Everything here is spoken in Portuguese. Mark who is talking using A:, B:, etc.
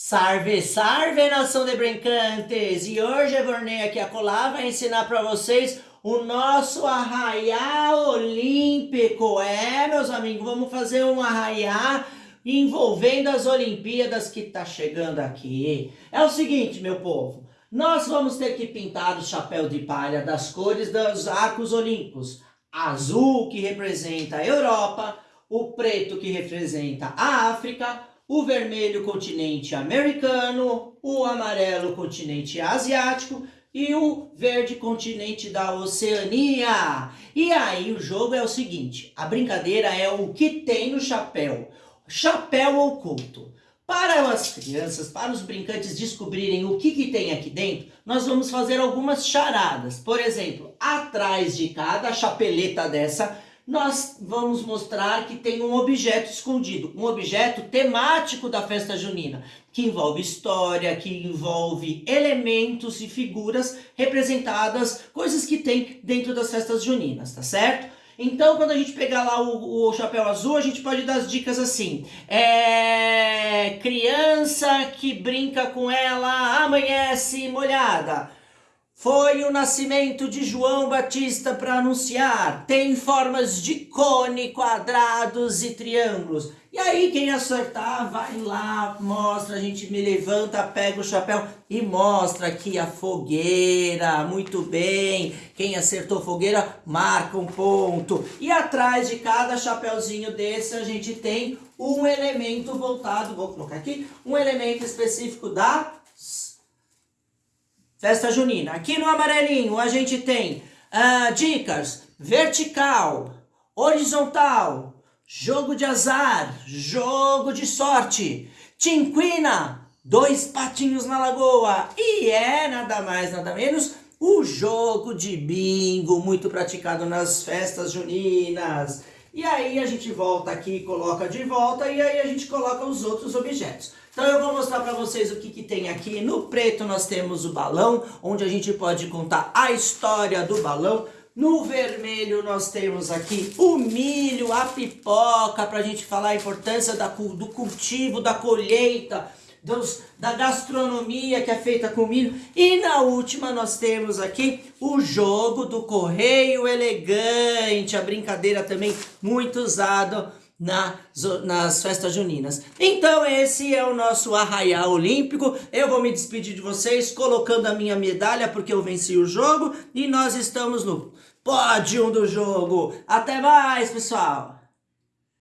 A: Salve, salve nação de brincantes! E hoje a Vornei aqui a colar vai ensinar para vocês o nosso arraiá olímpico. É, meus amigos, vamos fazer um arraiá envolvendo as Olimpíadas que tá chegando aqui. É o seguinte, meu povo, nós vamos ter que pintar o chapéu de palha das cores dos arcos olímpicos. Azul, que representa a Europa, o preto, que representa a África, o vermelho continente americano, o amarelo continente asiático e o verde continente da Oceania. E aí o jogo é o seguinte, a brincadeira é o que tem no chapéu, chapéu oculto. Para as crianças, para os brincantes descobrirem o que, que tem aqui dentro, nós vamos fazer algumas charadas. Por exemplo, atrás de cada chapeleta dessa, nós vamos mostrar que tem um objeto escondido, um objeto temático da festa junina, que envolve história, que envolve elementos e figuras representadas, coisas que tem dentro das festas juninas, tá certo? Então, quando a gente pegar lá o, o, chapéu azul, a gente pode dar as dicas assim. É... Criança que brinca com ela amanhece molhada. Foi o nascimento de João Batista para anunciar. Tem formas de cone, quadrados e triângulos. E aí quem acertar, vai lá, mostra, a gente me levanta, pega o chapéu e mostra aqui a fogueira. Muito bem. Quem acertou fogueira, marca um ponto. E atrás de cada chapéuzinho desse a gente tem um elemento voltado, vou colocar aqui, um elemento específico da festa junina. Aqui no amarelinho a gente tem uh, dicas vertical, horizontal, jogo de azar, jogo de sorte, tinquina, dois patinhos na lagoa e é nada mais nada menos o jogo de bingo muito praticado nas festas juninas. E aí a gente volta aqui, coloca de volta e aí a gente coloca os outros objetos. Então eu vou mostrar para vocês o que, que tem aqui. No preto nós temos o balão, onde a gente pode contar a história do balão. No vermelho nós temos aqui o milho, a pipoca, para a gente falar a importância da, do cultivo, da colheita, dos, da gastronomia que é feita com milho. E na última nós temos aqui o jogo do correio elegante, a brincadeira também muito usada na, nas festas juninas. Então esse é o nosso arraial olímpico. Eu vou me despedir de vocês colocando a minha medalha porque eu venci o jogo e nós estamos no pódio do jogo. Até mais, pessoal!